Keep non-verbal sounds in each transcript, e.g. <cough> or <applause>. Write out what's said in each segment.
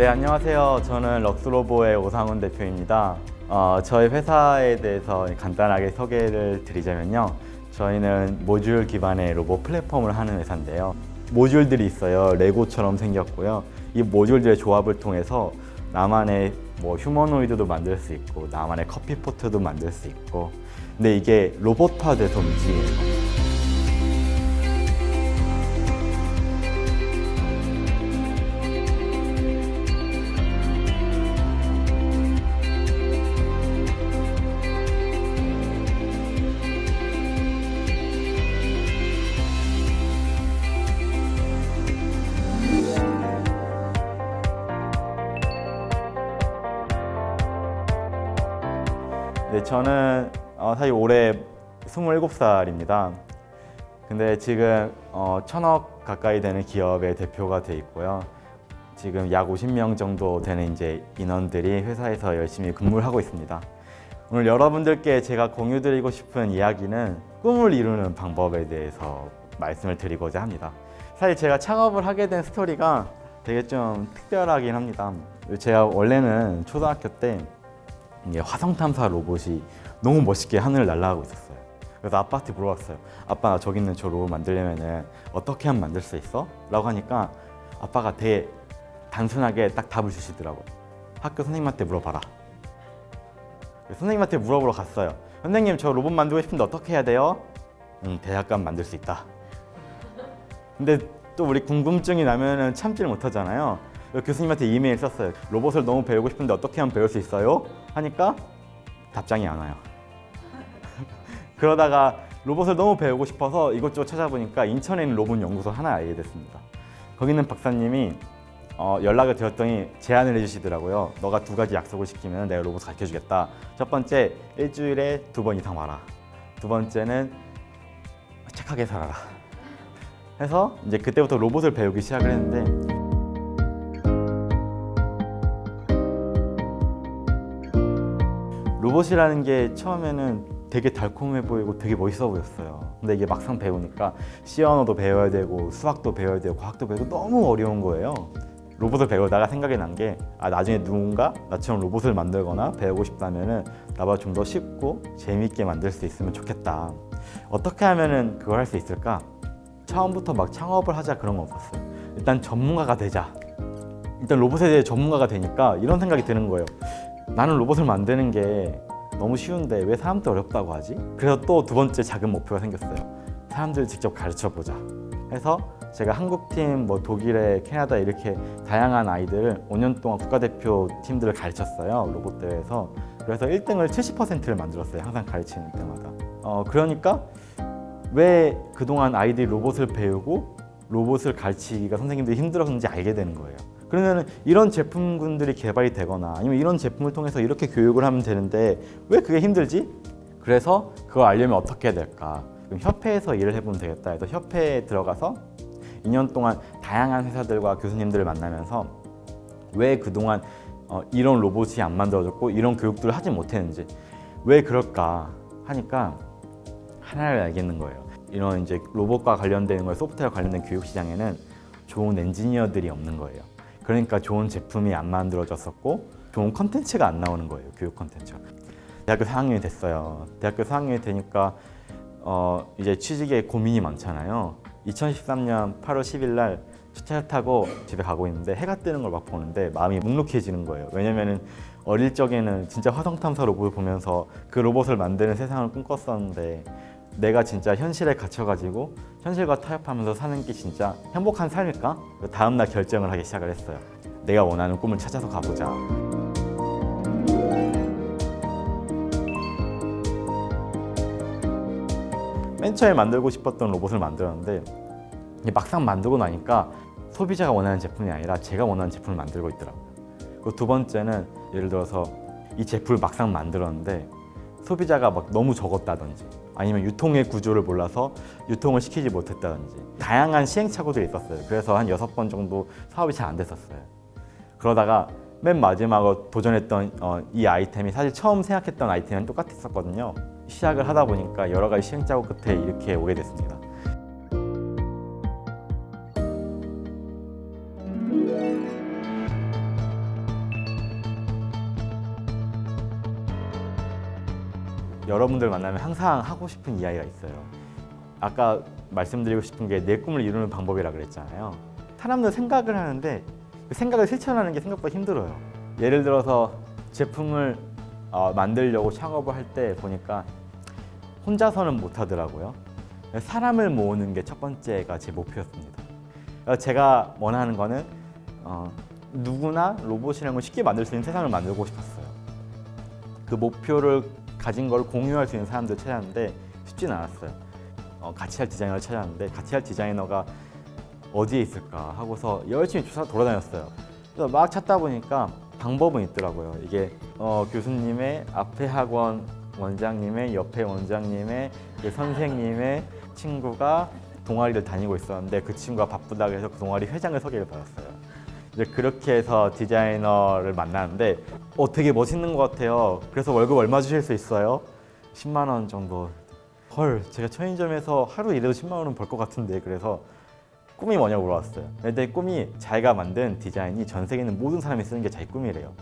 네, 안녕하세요. 저는 럭스로보의 오상훈 대표입니다. 어, 저희 회사에 대해서 간단하게 소개를 드리자면요. 저희는 모듈 기반의 로봇 플랫폼을 하는 회사인데요. 모듈들이 있어요. 레고처럼 생겼고요. 이 모듈들의 조합을 통해서 나만의 뭐 휴머노이드도 만들 수 있고 나만의 커피포트도 만들 수 있고 근데 이게 로봇화돼서 움직이는 거예요. 저는 어, 사실 올해 27살입니다. 근데 지금 어, 천억 가까이 되는 기업의 대표가 돼 있고요. 지금 약 50명 정도 되는 이제 인원들이 회사에서 열심히 근무를 하고 있습니다. 오늘 여러분들께 제가 공유드리고 싶은 이야기는 꿈을 이루는 방법에 대해서 말씀을 드리고자 합니다. 사실 제가 창업을 하게 된 스토리가 되게 좀 특별하긴 합니다. 제가 원래는 초등학교 때 화성 탐사 로봇이 너무 멋있게 하늘을 날아가고 있었어요. 그래서 아빠한테 물어봤어요. 아빠 나 저기 있는 저 로봇 만들려면 어떻게 하면 만들 수 있어? 라고 하니까 아빠가 되게 단순하게 딱 답을 주시더라고요. 학교 선생님한테 물어봐라. 선생님한테 물어보러 갔어요. 선생님 저 로봇 만들고 싶은데 어떻게 해야 돼요? 음, 대학 가면 만들 수 있다. 근데 또 우리 궁금증이 나면은 참지를 못하잖아요. 교수님한테 이메일 썼어요. 로봇을 너무 배우고 싶은데 어떻게 하면 배울 수 있어요? 하니까 답장이 안 와요. <laughs> 그러다가 로봇을 너무 배우고 싶어서 이것저것 찾아보니까 인천에 있는 로봇 연구소 하나 알게 됐습니다. 거기 있는 박사님이 어, 연락을 드렸더니 제안을 해주시더라고요. 너가 두 가지 약속을 시키면 내가 로봇 가르쳐 주겠다. 첫 번째, 일주일에 두 번 이상 와라. 두 번째는 착하게 살아라. 해서 이제 그때부터 로봇을 배우기 시작을 했는데 로봇이라는 게 처음에는 되게 달콤해 보이고 되게 멋있어 보였어요. 근데 이게 막상 배우니까 C 언어도 배워야 되고 수학도 배워야 되고 과학도 배우고 너무 어려운 거예요. 로봇을 배우다가 생각이 난 게 아, 나중에 누군가 나처럼 로봇을 만들거나 배우고 싶다면 나보다 좀 더 쉽고 재미있게 만들 수 있으면 좋겠다. 어떻게 하면 그걸 할 수 있을까? 처음부터 막 창업을 하자 그런 거 없었어요. 일단 전문가가 되자. 일단 로봇에 대해 전문가가 되니까 이런 생각이 드는 거예요. 나는 로봇을 만드는 게 너무 쉬운데 왜 사람들 어렵다고 하지? 그래서 또 두 번째 작은 목표가 생겼어요. 사람들 직접 가르쳐 보자. 해서 제가 한국팀, 뭐 독일에 캐나다 이렇게 다양한 아이들을 5년 동안 국가대표 팀들을 가르쳤어요. 로봇 대회에서. 그래서 1등을 70%를 만들었어요. 항상 가르치는 때마다. 어, 그러니까 왜 그동안 아이들이 로봇을 배우고 로봇을 가르치기가 선생님들이 힘들었는지 알게 되는 거예요. 그러면 이런 제품군들이 개발이 되거나 아니면 이런 제품을 통해서 이렇게 교육을 하면 되는데 왜 그게 힘들지? 그래서 그걸 알려면 어떻게 해야 될까? 그럼 협회에서 일을 해보면 되겠다 해서 협회에 들어가서 2년 동안 다양한 회사들과 교수님들을 만나면서 왜 그동안 어, 이런 로봇이 안 만들어졌고 이런 교육들을 하지 못했는지 왜 그럴까 하니까 하나를 알겠는 거예요. 이런 이제 로봇과 관련된 거 소프트웨어 관련된 교육 시장에는 좋은 엔지니어들이 없는 거예요. 그러니까 좋은 제품이 안 만들어졌었고 좋은 컨텐츠가 안 나오는 거예요. 교육 컨텐츠가. 대학교 4학년이 됐어요. 대학교 4학년이 되니까 어, 이제 취직에 고민이 많잖아요. 2013년 8월 10일 날 주차를 타고 집에 가고 있는데 해가 뜨는 걸 막 보는데 마음이 묵묵해지는 거예요. 왜냐면은 어릴 적에는 진짜 화성 탐사 로봇을 보면서 그 로봇을 만드는 세상을 꿈꿨었는데 내가 진짜 현실에 갇혀가지고 현실과 타협하면서 사는 게 진짜 행복한 삶일까? 다음 날 결정을 하기 시작을 했어요. 내가 원하는 꿈을 찾아서 가보자. 맨 처음에 만들고 싶었던 로봇을 만들었는데 막상 만들고 나니까 소비자가 원하는 제품이 아니라 제가 원하는 제품을 만들고 있더라고요. 그리고 두 번째는 예를 들어서 이 제품을 막상 만들었는데 소비자가 막 너무 적었다든지 아니면 유통의 구조를 몰라서 유통을 시키지 못했다든지 다양한 시행착오들이 있었어요. 그래서 한 여섯 번 정도 사업이 잘 안 됐었어요. 그러다가 맨 마지막으로 도전했던 어, 이 아이템이 사실 처음 생각했던 아이템은 똑같았었거든요. 시작을 하다 보니까 여러 가지 시행착오 끝에 이렇게 오게 됐습니다. 여러분들 만나면 항상 하고 싶은 이야기가 있어요. 아까 말씀드리고 싶은 게 내 꿈을 이루는 방법이라 그랬잖아요. 사람들 생각을 하는데 그 생각을 실천하는 게 생각보다 힘들어요. 예를 들어서 제품을 어, 만들려고 창업을 할 때 보니까 혼자서는 못 하더라고요. 사람을 모으는 게 첫 번째가 제 목표였습니다. 그래서 제가 원하는 거는 어, 누구나 로봇이라는 걸 쉽게 만들 수 있는 세상을 만들고 싶었어요. 그 목표를 가진 걸 공유할 수 있는 사람들 찾았는데 쉽지는 않았어요. 어, 같이 할 디자이너를 찾았는데 같이 할 디자이너가 어디에 있을까 하고서 열심히 조사 돌아다녔어요. 그래서 막 찾다 보니까 방법은 있더라고요. 이게 어, 교수님의 앞에 학원 원장님의 옆에 원장님의 그 선생님의 친구가 동아리를 다니고 있었는데 그 친구가 바쁘다고 해서 그 동아리 회장을 소개를 받았어요. 이제 그렇게 해서 디자이너를 만났는데 어 되게 멋있는 것 같아요. 그래서 월급 얼마 주실 수 있어요? 10만 원 정도. 헐, 제가 편의점에서 하루 일해도 10만 원은 벌 것 같은데 그래서 꿈이 뭐냐고 물어봤어요. 근데 꿈이 자기가 만든 디자인이 전 세계 있는 모든 사람이 쓰는 게 자기 꿈이래요.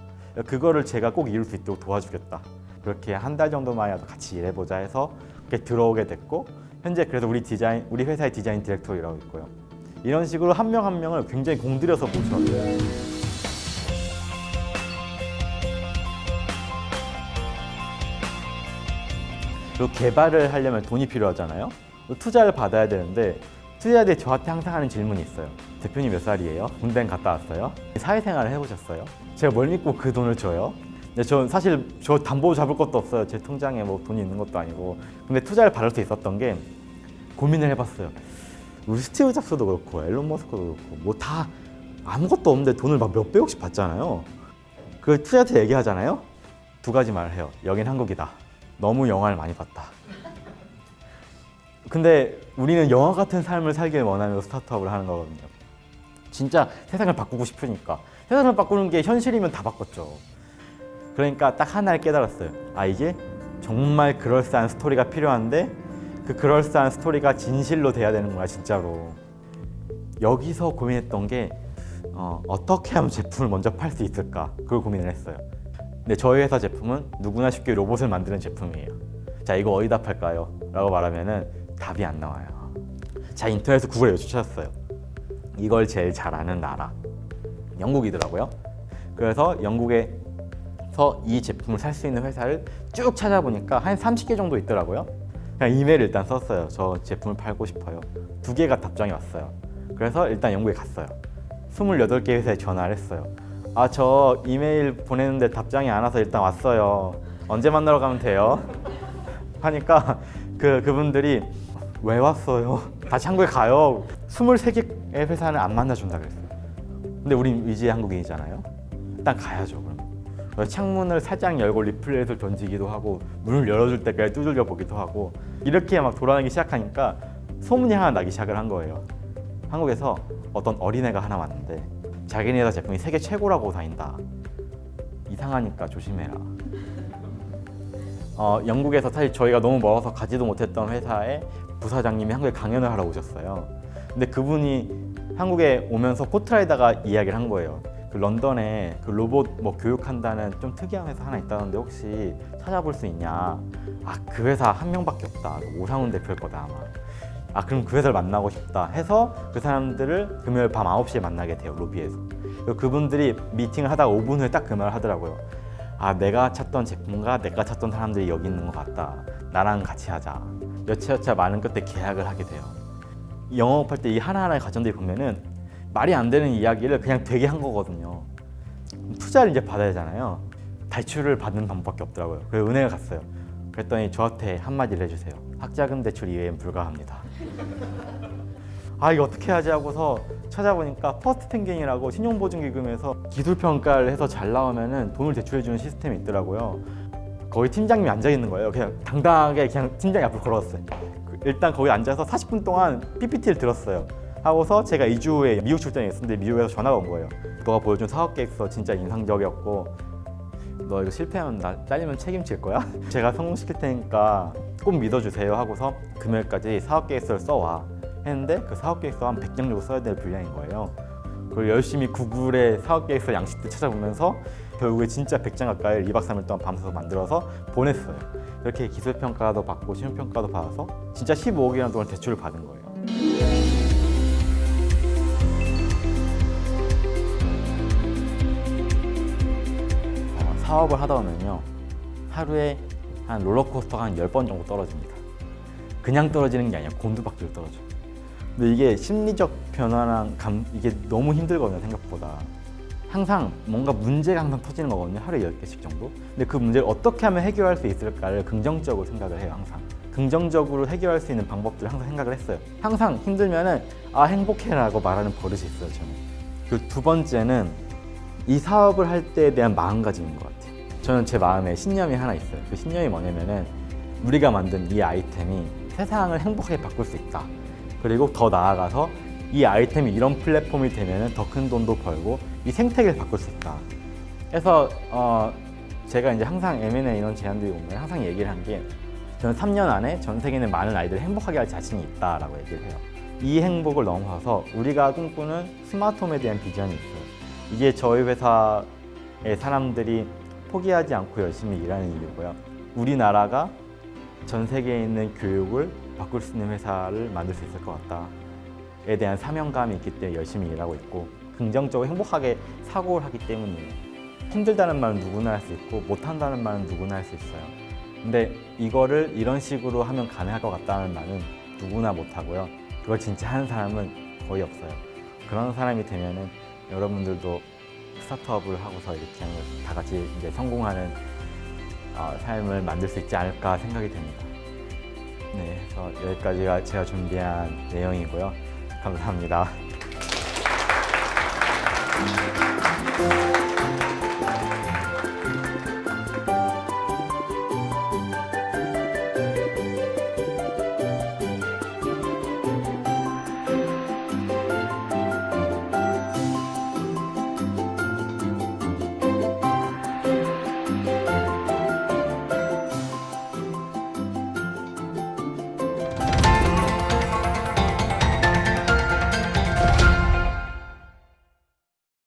그거를 제가 꼭 이룰 수 있도록 도와주겠다. 그렇게 한 달 정도만이라도 같이 일해보자 해서 그렇게 들어오게 됐고 현재 그래서 우리 디자인 우리 회사의 디자인 디렉터로 일하고 있고요. 이런 식으로 한 명한 명을 굉장히 공들여서 모셔요. 그리고 개발을 하려면 돈이 필요하잖아요. 투자를 받아야 되는데 투자할 때 저한테 항상 하는 질문이 있어요. 대표님 몇 살이에요? 군대 갔다 왔어요? 사회생활을 해보셨어요? 제가 뭘 믿고 그 돈을 줘요? 근데 전 사실 저 담보 잡을 것도 없어요. 제 통장에 뭐 돈이 있는 것도 아니고. 근데 투자를 받을 수 있었던 게 고민을 해봤어요. 우리 스티브 잡스도 그렇고 앨런 머스크도 그렇고 뭐 다 아무것도 없는데 돈을 막 몇 백억씩 받잖아요. 그 투자 때 얘기하잖아요. 두 가지 말을 해요. 여긴 한국이다. 너무 영화를 많이 봤다. 근데 우리는 영화 같은 삶을 살길 원하면서 스타트업을 하는 거거든요. 진짜 세상을 바꾸고 싶으니까. 세상을 바꾸는 게 현실이면 다 바꿨죠. 그러니까 딱 하나를 깨달았어요. 아 이게 정말 그럴싸한 스토리가 필요한데 그 그럴싸한 스토리가 진실로 돼야 되는 거야 진짜로. 여기서 고민했던 게 어, 어떻게 하면 제품을 먼저 팔 수 있을까 그걸 고민을 했어요. 근데 저희 회사 제품은 누구나 쉽게 로봇을 만드는 제품이에요. 자 이거 어디다 팔까요? 라고 말하면 은 답이 안 나와요. 자 인터넷에서 구글에 찾았어요. 이걸 제일 잘하는 나라 영국이더라고요. 그래서 영국에서 이 제품을 살 수 있는 회사를 쭉 찾아보니까 한 30개 정도 있더라고요. 그냥 이메일 일단 썼어요. 저 제품을 팔고 싶어요. 두 개가 답장이 왔어요. 그래서 일단 영국에 갔어요. 28개 회사에 전화를 했어요. 아, 저 이메일 보냈는데 답장이 안 와서 일단 왔어요. 언제 만나러 가면 돼요? <laughs> 하니까 그, 그분들이 왜 왔어요? 다시 한국에 가요. 23개의 회사는 안 만나준다 그랬어요. 근데 우린 위지의 한국인이잖아요. 일단 가야죠, 그럼. 창문을 살짝 열고 리플렛을 던지기도 하고 문을 열어줄 때까지 두들겨 보기도 하고 이렇게 막 돌아다니기 시작하니까 소문이 하나 나기 시작을 한 거예요. 한국에서 어떤 어린애가 하나 왔는데 자기네 회사 제품이 세계 최고라고 다닌다. 이상하니까 조심해라. 어, 영국에서 사실 저희가 너무 멀어서 가지도 못했던 회사에 부사장님이 한국에 강연을 하러 오셨어요. 근데 그분이 한국에 오면서 포트라에다가 이야기를 한 거예요. 그 런던에 그 로봇 뭐 교육한다는 좀 특이한 회사 하나 있다는데 혹시 찾아볼 수 있냐? 아 그 회사 한 명밖에 없다. 오상훈 대표일 거다 아마. 아 그럼 그 회사를 만나고 싶다 해서 그 사람들을 금요일 밤 9시에 만나게 돼요 로비에서. 그분들이 미팅을 하다가 5분 후에 딱 그 말을 하더라고요. 아 내가 찾던 제품과 내가 찾던 사람들이 여기 있는 것 같다. 나랑 같이 하자. 여차여차 많은 끝에 계약을 하게 돼요. 영업할 때 이 하나하나의 과정들이 보면은 말이 안 되는 이야기를 그냥 되게 한 거거든요. 투자를 이제 받아야 되잖아요. 대출을 받는 방법밖에 없더라고요. 그래서 은행에 갔어요. 그랬더니 저한테 한마디를 해주세요. 학자금 대출 이외엔 불가합니다. 아 이거 어떻게 하지 하고서 찾아보니까 퍼스트 펭귄이라고 신용보증기금에서 기술평가를 해서 잘 나오면 은 돈을 대출해주는 시스템이 있더라고요. 거기 팀장님이 앉아 있는 거예요. 그냥 당당하게 그냥 팀장님 앞으로 걸어왔어요. 그 일단 거기 앉아서 40분 동안 PPT를 들었어요. 하고서 제가 2주 후에 미국 출장에 있었는데 미국에서 전화가 온 거예요. 너가 보여준 사업 계획서 진짜 인상적이었고 너 이거 실패하면 나 잘리면 책임질 거야? <laughs> 제가 성공시킬 테니까 꼭 믿어주세요 하고서 금요일까지 사업 계획서를 써와 했는데 그 사업 계획서 한 100장 정도 써야 될 분량인 거예요. 그걸 열심히 구글에 사업 계획서 양식들 찾아보면서 결국에 진짜 100장 가까이 2박 3일 동안 밤새서 만들어서 보냈어요. 이렇게 기술평가도 받고 시험평가도 받아서 진짜 15억이라는 돈을 대출을 받은 거예요. 사업을 하다 보면요 하루에 한 롤러코스터가 한 10번 정도 떨어집니다. 그냥 떨어지는 게 아니라 곤두박질로 떨어져요. 근데 이게 심리적 변화랑 감, 이게 너무 힘들거든요 생각보다. 항상 뭔가 문제가 항상 터지는 거거든요 하루에 10개씩 정도. 근데 그 문제를 어떻게 하면 해결할 수 있을까를 긍정적으로 생각을 해요 항상. 긍정적으로 해결할 수 있는 방법들을 항상 생각을 했어요. 항상 힘들면 은 아 행복해 라고 말하는 버릇이 있어요 저는. 그두 번째는 이 사업을 할 때에 대한 마음가짐인 것 같아요. 저는 제 마음에 신념이 하나 있어요. 그 신념이 뭐냐면은 우리가 만든 이 아이템이 세상을 행복하게 바꿀 수 있다. 그리고 더 나아가서 이 아이템이 이런 플랫폼이 되면은 더큰 돈도 벌고 이 생태계를 바꿀 수 있다. 그래서 어 제가 이제 항상 M&A 이런 제안들이 오면 항상 얘기를 한 게 저는 3년 안에 전 세계 있는 많은 아이들을 행복하게 할 자신이 있다 라고 얘기를 해요. 이 행복을 넘어서서 우리가 꿈꾸는 스마트홈에 대한 비전이 있어요. 이게 저희 회사의 사람들이 포기하지 않고 열심히 일하는 이유고요. 우리나라가 전 세계에 있는 교육을 바꿀 수 있는 회사를 만들 수 있을 것 같다에 대한 사명감이 있기 때문에 열심히 일하고 있고 긍정적으로 행복하게 사고를 하기 때문이에요. 힘들다는 말은 누구나 할 수 있고 못한다는 말은 누구나 할 수 있어요. 근데 이거를 이런 식으로 하면 가능할 것 같다는 말은 누구나 못하고요. 그걸 진짜 하는 사람은 거의 없어요. 그런 사람이 되면 은 여러분들도 스타트업을 하고서 이렇게 다 같이 이제 성공하는 어, 삶을 만들 수 있지 않을까 생각이 됩니다. 네, 그래서 여기까지가 제가 준비한 내용이고요. 감사합니다.